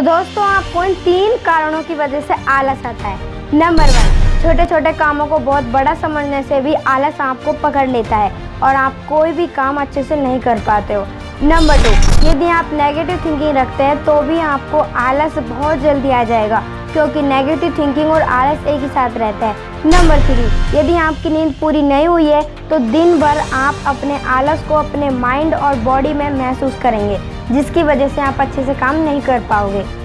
तो दोस्तों, आपको इन तीन कारणों की वजह से आलस आता है। नंबर वन छोटे छोटे कामों को बहुत बड़ा समझने से भी आलस आपको पकड़ लेता है और आप कोई भी काम अच्छे से नहीं कर पाते हो। नंबर टू यदि आप नेगेटिव थिंकिंग रखते हैं तो भी आपको आलस बहुत जल्दी आ जाएगा, क्योंकि नेगेटिव थिंकिंग और आलस एक ही साथ रहता है। नंबर थ्री यदि आपकी नींद पूरी नहीं हुई है तो दिन भर आप अपने आलस को अपने माइंड और बॉडी में महसूस करेंगे। जिसकी वजह से आप अच्छे से काम नहीं कर पाओगे।